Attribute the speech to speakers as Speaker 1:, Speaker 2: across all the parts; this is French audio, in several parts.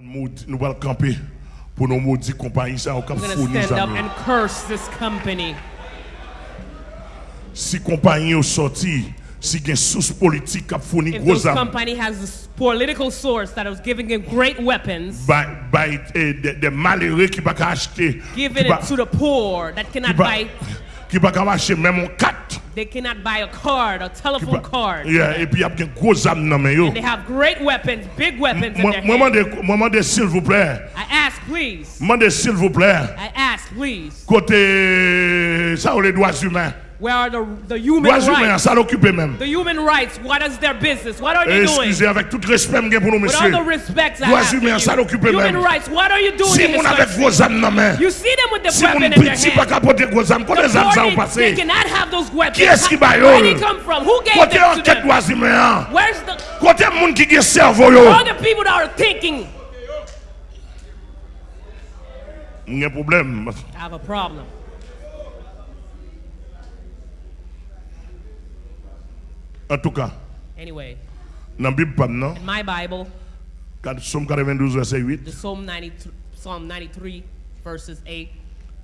Speaker 1: Nous allons camper pour nos maudits compagnies. Nous
Speaker 2: allons stand up and curse this company.
Speaker 1: Si compagnie est sortie, si une source politique qui fourni gros armes.
Speaker 2: company has this political source that was giving them great weapons.
Speaker 1: By, by eh, des de malheureux qui pas acheter.
Speaker 2: Giving it to the poor that cannot buy.
Speaker 1: Qui pas acheter même un 4.
Speaker 2: They cannot buy a card, a telephone card.
Speaker 1: Yeah, et puis il y a des gros armes dans.
Speaker 2: And they have great weapons, big weapons in their hands.
Speaker 1: moi, demande s'il vous plaît,
Speaker 2: I ask, please.
Speaker 1: demande s'il vous plaît,
Speaker 2: I ask, please.
Speaker 1: côté ça ou les droits humains.
Speaker 2: Where are the, the human
Speaker 1: humains,
Speaker 2: rights?
Speaker 1: ça l'occupe même.
Speaker 2: The human rights, what is their business? What are they doing?
Speaker 1: Excusez, avec tout respect que pour nous,
Speaker 2: With all the respect I have
Speaker 1: humains, ça l'occupe
Speaker 2: you. Human
Speaker 1: même.
Speaker 2: rights, what are you doing
Speaker 1: Si
Speaker 2: in this
Speaker 1: avec
Speaker 2: country?
Speaker 1: âmes dans main,
Speaker 2: You see them with the
Speaker 1: si
Speaker 2: weapon in their
Speaker 1: pas
Speaker 2: hand.
Speaker 1: capoter gros âmes, quand les âmes ça ont
Speaker 2: The poor, they, cannot have those weapons.
Speaker 1: Qui est-ce qui
Speaker 2: How- Where did they come from? Who gave
Speaker 1: côté
Speaker 2: them to
Speaker 1: enquête
Speaker 2: them?
Speaker 1: droits humains,
Speaker 2: Where's the
Speaker 1: côté moun qui a cerveau, yo.
Speaker 2: all the people that are thinking?
Speaker 1: Il y a un problème.
Speaker 2: I have a problem.
Speaker 1: En tout cas,
Speaker 2: Anyway,
Speaker 1: dans Bible, non?
Speaker 2: in my Bible,
Speaker 1: Quand Somme 92, verset 8,
Speaker 2: the Psalm 93, Psalm 93 verses 8,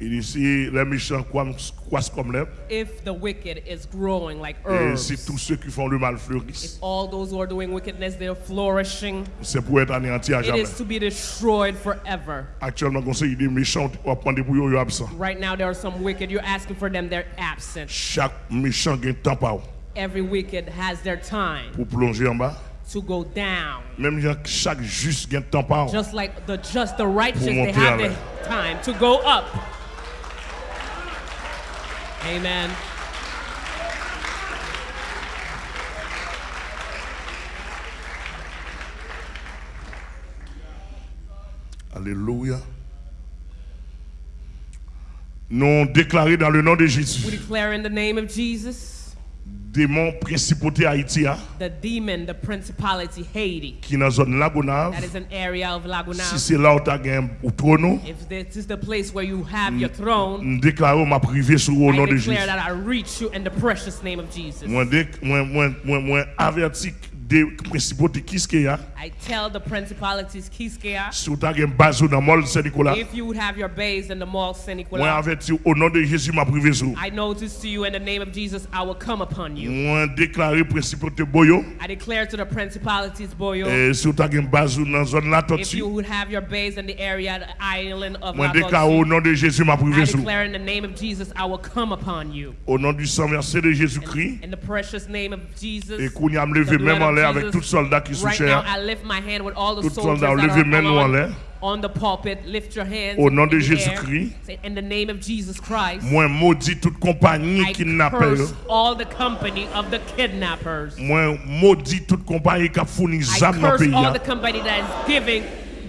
Speaker 1: il dit si les méchants croissent comme l'herbe,
Speaker 2: if the wicked is growing like
Speaker 1: et
Speaker 2: herbs,
Speaker 1: si tous ceux qui font le mal fleurissent,
Speaker 2: all those who are doing wickedness, they're flourishing.
Speaker 1: c'est pour être anéanti à
Speaker 2: It
Speaker 1: jamais.
Speaker 2: is to be destroyed forever.
Speaker 1: Actuellement, ça, il dit méchants, on prendre pour eux, ils absents.
Speaker 2: Right now, there are some wicked. You're asking for them, they're absent.
Speaker 1: Chaque méchant un temps
Speaker 2: Every wicked has their time
Speaker 1: pour plonger en bas.
Speaker 2: to go down.
Speaker 1: Même chaque juste temps par
Speaker 2: Just like the just, the righteous, they have
Speaker 1: avec.
Speaker 2: the time to go up. Amen.
Speaker 1: Alléluia. Nous déclaré dans le nom de
Speaker 2: We declare in the name of Jesus,
Speaker 1: démon principauté Haïti, hein,
Speaker 2: the demon, the principality Haiti,
Speaker 1: qui dans zone Lagonave,
Speaker 2: that is an area of
Speaker 1: si
Speaker 2: Laguna.
Speaker 1: c'est là où tu as gagné au trône,
Speaker 2: If this is the place where you have your throne,
Speaker 1: déclarons ma privée sur au nom
Speaker 2: I
Speaker 1: de Jésus.
Speaker 2: declare that I reach you in the precious name of Jesus.
Speaker 1: Moi, moi, moi, moi, moi, averti des principautés qui ce qu'il y a,
Speaker 2: I tell the principalities Kiskea,
Speaker 1: si tu as gagné base dans le mall Saint-Nicolas,
Speaker 2: if you would have your base in the mall Saint
Speaker 1: moi,
Speaker 2: Nicolas,
Speaker 1: averti au nom de Jésus ma privée sur.
Speaker 2: I notice to you in the name of Jesus, I will come upon you.
Speaker 1: Moi, déclaré principauté Boyo,
Speaker 2: I declare to the principalities, Boyo,
Speaker 1: et si gagné base dans zone La
Speaker 2: if
Speaker 1: Tortue,
Speaker 2: you would have your base in the area, the island of
Speaker 1: moi, déclaré au
Speaker 2: Lagos,
Speaker 1: nom de Jésus ma
Speaker 2: I
Speaker 1: privée sur.
Speaker 2: declare in the name of Jesus, I will come upon you.
Speaker 1: Au nom du sang versé de Jésus-Christ,
Speaker 2: In the precious name of Jesus,
Speaker 1: et qu'on y a me levé
Speaker 2: the blood
Speaker 1: même en
Speaker 2: of
Speaker 1: l'air avec les soldats qui
Speaker 2: right now. I lift my hand with all the
Speaker 1: Tout soldat, levez main en l'air.
Speaker 2: on the pulpit. Lift your hands
Speaker 1: Au nom de. Jésus-Christ. Moi, maudit toute compagnie. Moi, maudit toute compagnie qui a fourni dans le pays. hein.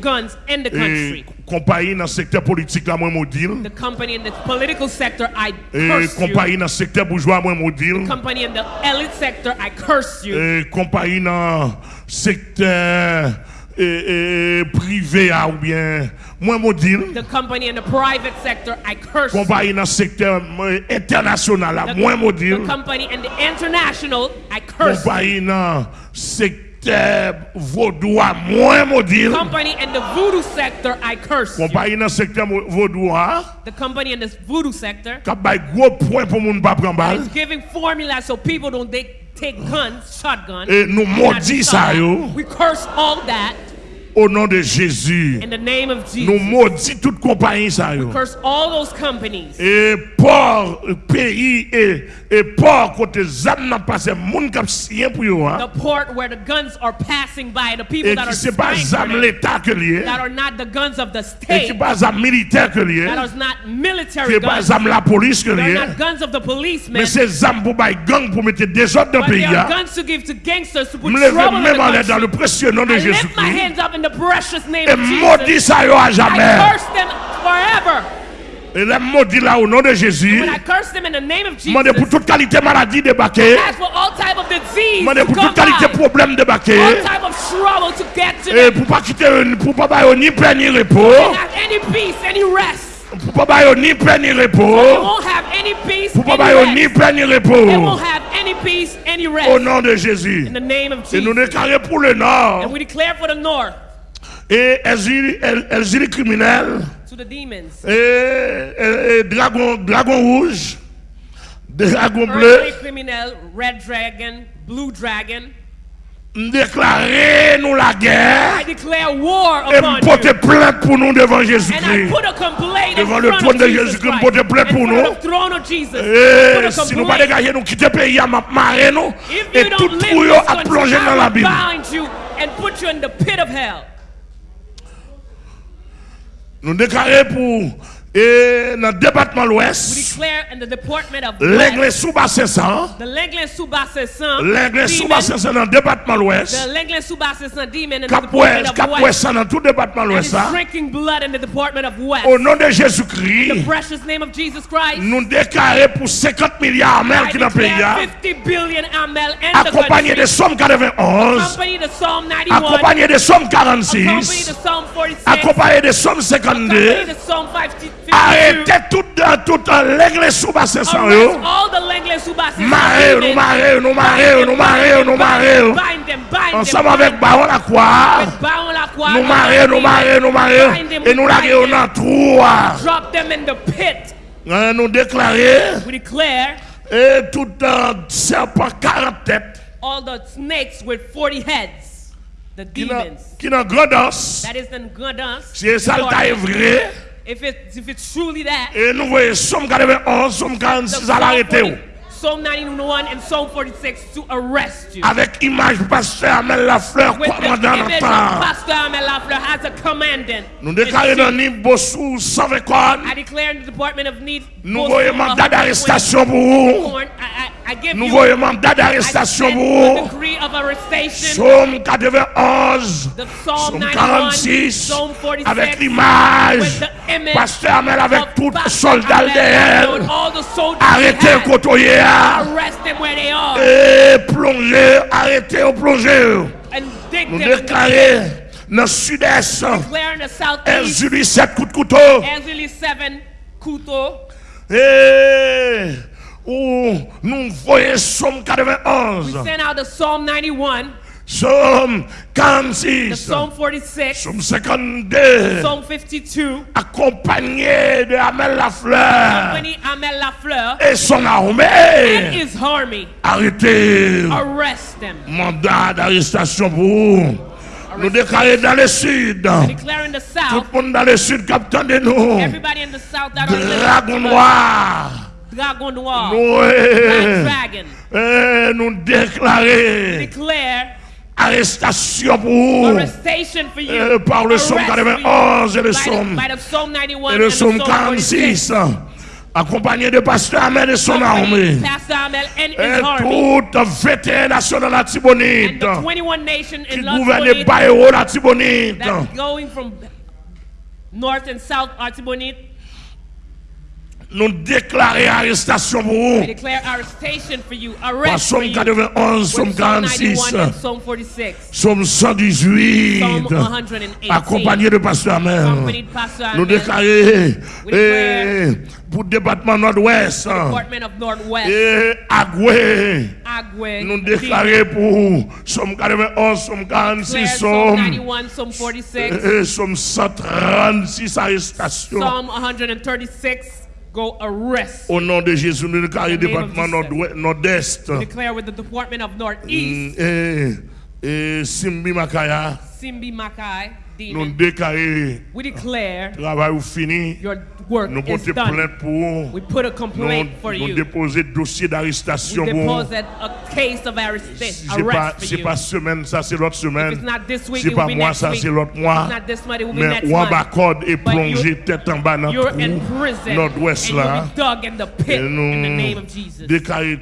Speaker 2: guns in the country.
Speaker 1: Compagnie dans le secteur politique, là, moi, maudit.
Speaker 2: The company in the political sector, I curse you.
Speaker 1: compagnie dans le secteur bourgeois, moi, maudit.
Speaker 2: Company in the elite sector, I curse you.
Speaker 1: Et compagnie dans le secteur et, et privé, ou bien, moi, maudit.
Speaker 2: The company in the private sector, I curse you.
Speaker 1: Compagnie dans le secteur international, là,
Speaker 2: The,
Speaker 1: moi, maudit.
Speaker 2: the company in the international, I curse you.
Speaker 1: compagnie dans secteur.
Speaker 2: Company in the voodoo sector, I curse you.
Speaker 1: Compagnie dans le secteur mo- vaudois,
Speaker 2: The company in the voodoo sector
Speaker 1: qui a bay gros point pour moun pas prendre balle.
Speaker 2: is giving formula so people don't take, take guns, shotguns.
Speaker 1: Et nous
Speaker 2: and not
Speaker 1: maudit
Speaker 2: shot
Speaker 1: ça,
Speaker 2: at.
Speaker 1: yo.
Speaker 2: We curse all that
Speaker 1: Au nom de Jésus,
Speaker 2: in the name of
Speaker 1: nous
Speaker 2: Jesus.
Speaker 1: maudit toute compagnie ça, yo.
Speaker 2: Curse all those companies.
Speaker 1: Et port, euh, pays et, et port côté zam n'a passé, moun kap sien pour yo, hein.
Speaker 2: The port where the guns are passing by, the people
Speaker 1: Et
Speaker 2: that
Speaker 1: qui
Speaker 2: are
Speaker 1: c'est pas zam l'état que lié,
Speaker 2: that are not the guns of the
Speaker 1: et qui
Speaker 2: state,
Speaker 1: pas zam militaire que lié,
Speaker 2: that are not
Speaker 1: qui
Speaker 2: military
Speaker 1: pas
Speaker 2: guns,
Speaker 1: zam la police que lié.
Speaker 2: not guns of the policemen,
Speaker 1: Mais c'est zam pour bay gang pour mettre des autres dans le
Speaker 2: but
Speaker 1: pays,
Speaker 2: are
Speaker 1: hein.
Speaker 2: guns to give to gangsters to put
Speaker 1: Me lève
Speaker 2: trouble in
Speaker 1: même en
Speaker 2: the
Speaker 1: l'air dans le
Speaker 2: country.
Speaker 1: précieux nom de
Speaker 2: I lift my
Speaker 1: Jésus-Christ.
Speaker 2: Hands up in the precious name
Speaker 1: Et
Speaker 2: of
Speaker 1: maudit
Speaker 2: Jesus.
Speaker 1: ça yo à
Speaker 2: I
Speaker 1: jamais.
Speaker 2: curse them forever.
Speaker 1: Et les maudits là au nom de Jésus.
Speaker 2: When I curse them in the name of
Speaker 1: Demandez pour
Speaker 2: Jesus,
Speaker 1: toute qualité maladie débarquer.
Speaker 2: ask for all type of disease
Speaker 1: Demandez
Speaker 2: to
Speaker 1: pour toute qualité problème débarquer.
Speaker 2: all type of trouble to get to
Speaker 1: Et
Speaker 2: them.
Speaker 1: pour pas quitter pour pas bailler ni paix ni repos.
Speaker 2: They any peace, any rest.
Speaker 1: Pour pas bailler ni paix ni
Speaker 2: They
Speaker 1: repos.
Speaker 2: won't have any peace,
Speaker 1: Pour pas
Speaker 2: any
Speaker 1: bailler ni
Speaker 2: rest.
Speaker 1: paix ni
Speaker 2: They
Speaker 1: repos.
Speaker 2: won't have any peace, any
Speaker 1: Au
Speaker 2: rest.
Speaker 1: nom de Jésus.
Speaker 2: In the name of
Speaker 1: Et nous
Speaker 2: Jesus.
Speaker 1: déclarons pour le nord.
Speaker 2: And we declare for the north,
Speaker 1: et Elzili, El- criminel,
Speaker 2: to the demons.
Speaker 1: et, et- et dragon, dragon rouge, dragon bleu,
Speaker 2: red dragon, blue dragon.
Speaker 1: déclarer nous la guerre et me porter plainte pour nous devant
Speaker 2: And I
Speaker 1: Jésus-Christ.
Speaker 2: put a complaint in
Speaker 1: Devant le trône de Jésus-Christ,
Speaker 2: Christ.
Speaker 1: porter plainte
Speaker 2: In
Speaker 1: pour nous. Et si nous pas dégager, nous quitter le pays, à marrer nous, et tout à plonger dans la Bible.
Speaker 2: Bind you and
Speaker 1: et dans le département l'Ouest,
Speaker 2: declare in the department of
Speaker 1: l'aigle
Speaker 2: West,
Speaker 1: sous bas 500,
Speaker 2: the Lenglin Subasessan
Speaker 1: l'aigle sous
Speaker 2: demon,
Speaker 1: bas 500 dans le département l'Ouest,
Speaker 2: West,
Speaker 1: ça dans tout le département l'Ouest,
Speaker 2: is
Speaker 1: ça.
Speaker 2: drinking blood in the department of West.
Speaker 1: au nom de Jésus-Christ, nous déclarer pour 50 milliards d'amers qui dans le pays, hein,
Speaker 2: 50 billion amel in the
Speaker 1: accompagné de Somme 91,
Speaker 2: Accompany the Psalm 91.
Speaker 1: accompagné de Somme
Speaker 2: Accompany
Speaker 1: 46,
Speaker 2: the Psalm 46.
Speaker 1: accompagné de Somme
Speaker 2: Accompany
Speaker 1: 52,
Speaker 2: the Psalm 50, 52.
Speaker 1: arrêtez tout, tout l'aigle sous bas 500,
Speaker 2: Arrest
Speaker 1: yo. Marrez, nous marrez, nous marrez, nous marrez, nous marrez. Ensemble avec. Baron la croix, nous nous nous et nous la guérons dans trou.
Speaker 2: Drop them in the pit.
Speaker 1: Hein, Nous déclarer,
Speaker 2: We declare
Speaker 1: et tout serpent 40 têtes,
Speaker 2: all the snakes with 40 heads, the demons.
Speaker 1: qui n'a grande os,
Speaker 2: That is the Gundans.
Speaker 1: si ça le est vrai,
Speaker 2: If it, if it's truly that,
Speaker 1: Et nous voyons Somme 91, Somme 46 à l'arrêter.
Speaker 2: Psalm 91 and Psalm 46 to arrest you.
Speaker 1: Avec image pasteur Amel Lafleur,
Speaker 2: With
Speaker 1: commandant the
Speaker 2: image of Pastor Amel Lafleur as a commandant.
Speaker 1: Nous déclarons dans Nîmes Bossou 124.
Speaker 2: I declare in the Department of Need.
Speaker 1: Nous voyons mandat d'arrestation pour vous.
Speaker 2: Uh,
Speaker 1: Nous voyons mandat d'arrestation pour. Psaume 91,
Speaker 2: The Psalm
Speaker 1: Psaume
Speaker 2: 91,
Speaker 1: 46,
Speaker 2: Psalm 46,
Speaker 1: avec l'image, Pasteur Amel avec tout soldat derrière, arrêtez
Speaker 2: had.
Speaker 1: côtoyer,
Speaker 2: Arrest them where they are.
Speaker 1: Et plongez, arrêtez au
Speaker 2: dig
Speaker 1: Nous déclarer dans le sud-est, Elzuli 7 coups de couteau,
Speaker 2: Ezra 7, Kuto,
Speaker 1: et où nous voyons Somme 91,
Speaker 2: send out the Psalm 91,
Speaker 1: Somme
Speaker 2: the
Speaker 1: 46,
Speaker 2: Psalm 46,
Speaker 1: Somme 52,
Speaker 2: Psalm 52,
Speaker 1: accompagné de Amel Lafleur
Speaker 2: Amel Lafleur
Speaker 1: et son
Speaker 2: and
Speaker 1: armée.
Speaker 2: his army.
Speaker 1: Arrêtez.
Speaker 2: Arrest them.
Speaker 1: Mandat d'arrestation pour vous. Nous déclarons dans le sud.
Speaker 2: The
Speaker 1: Tout
Speaker 2: south,
Speaker 1: le monde dans le sud, capitaine de nous.
Speaker 2: everybody in the south that are
Speaker 1: Dragon noir.
Speaker 2: dragon noir.
Speaker 1: Eh, nous, nous déclarons arrestation pour vous. euh, par le psaume 91 et le psaume, et le psaume
Speaker 2: 46
Speaker 1: accompagné de pasteur Ahmed et son armée, et toute vétérans nationale la Tibonite, qui gouverne Bayero la Tibonite,
Speaker 2: north and south Artibonite,
Speaker 1: Nous déclarons arrestation pour vous. Par Somme
Speaker 2: you.
Speaker 1: 91, Somme
Speaker 2: With Psalm
Speaker 1: 46,
Speaker 2: 91 and Psalm 46.
Speaker 1: Somme 118.
Speaker 2: Psalm 118.
Speaker 1: Accompagné de Pasteur Amel. Nous déclarons
Speaker 2: We
Speaker 1: eh, pour le département nord-ouest et Agoué.
Speaker 2: Agwe,
Speaker 1: Nous déclarons pour Somme 91, Somme 46,
Speaker 2: declare Psalm
Speaker 1: Somme,
Speaker 2: 91, Psalm 46,
Speaker 1: eh, Somme 136 arrestations.
Speaker 2: Psalm 136. Go arrest.
Speaker 1: Au nom de Jésus, nous déclarons département nord-est.
Speaker 2: Declare with the Department of Northeast,
Speaker 1: et Simbi Makaya,
Speaker 2: Simbi Makai,
Speaker 1: nous déclarons
Speaker 2: We declare
Speaker 1: travail fini.
Speaker 2: your work
Speaker 1: Nous
Speaker 2: is
Speaker 1: portons
Speaker 2: done.
Speaker 1: plainte pour vous.
Speaker 2: We put a
Speaker 1: Nous,
Speaker 2: complaint for
Speaker 1: nous
Speaker 2: you.
Speaker 1: déposer dossier d'arrestation pour vous.
Speaker 2: deposit a case of arrest,
Speaker 1: C'est pas, semaine, ça c'est l'autre semaine.
Speaker 2: it's not this week,
Speaker 1: C'est
Speaker 2: it
Speaker 1: pas
Speaker 2: will be
Speaker 1: moi,
Speaker 2: next
Speaker 1: ça c'est l'autre mois.
Speaker 2: it's not this month, it will be
Speaker 1: Mais
Speaker 2: But
Speaker 1: plonger
Speaker 2: you-
Speaker 1: tête en bas dans
Speaker 2: You're
Speaker 1: le
Speaker 2: in
Speaker 1: trou
Speaker 2: prison
Speaker 1: nord-ouest là.
Speaker 2: you'll be dug in the pit
Speaker 1: Et
Speaker 2: in the
Speaker 1: nous
Speaker 2: name of Jesus.
Speaker 1: déclarer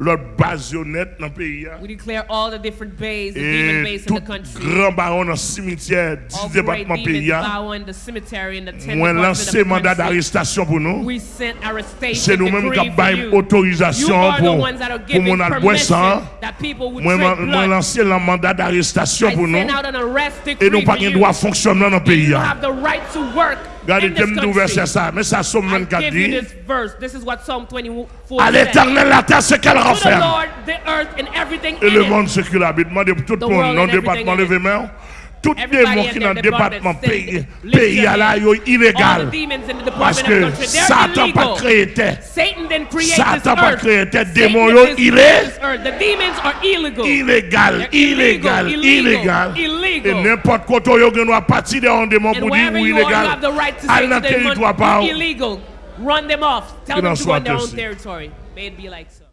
Speaker 1: l'autre basionnette dans le pays. hein.
Speaker 2: We declare all the different bays, the demon
Speaker 1: Et
Speaker 2: bays in
Speaker 1: tout
Speaker 2: the country.
Speaker 1: grand baron dans cimetière,
Speaker 2: All
Speaker 1: 10
Speaker 2: great
Speaker 1: départements pays. hein.
Speaker 2: bow in the cemetery in the ten
Speaker 1: Moi, lancé mandat d'arrestation pour nous.
Speaker 2: We sent arrestation
Speaker 1: C'est nous-mêmes qui avons autorisation pour, pour mon
Speaker 2: would
Speaker 1: Moi, moi, lancé le mandat d'arrestation pour nous. Et nous pas droit fonctionner dans le pays. Regardez, thème d'ouverture
Speaker 2: country.
Speaker 1: ça. Mais ça, Somme
Speaker 2: I
Speaker 1: 24
Speaker 2: give you
Speaker 1: dit.
Speaker 2: this verse. This is what Psalm 24
Speaker 1: À l'éternel la terre, ce qu'elle renferme. Et le monde ce qu'il habite. Tout le monde, non département,
Speaker 2: everything in
Speaker 1: levez main. Tout démon qui dans le département pays, pays à la yo illégal. Parce que Satan pas créé terre.
Speaker 2: Satan
Speaker 1: pas créé terre. Démon yo, illégal, illégal,
Speaker 2: illegal,
Speaker 1: illégal.
Speaker 2: illegal.
Speaker 1: Et n'importe quoi, yo gen partir de un démon pour dire illégal. le
Speaker 2: them,
Speaker 1: territoire pas.
Speaker 2: "You're illegal. Run them off. Tell them to go in their own territory. May it be like so.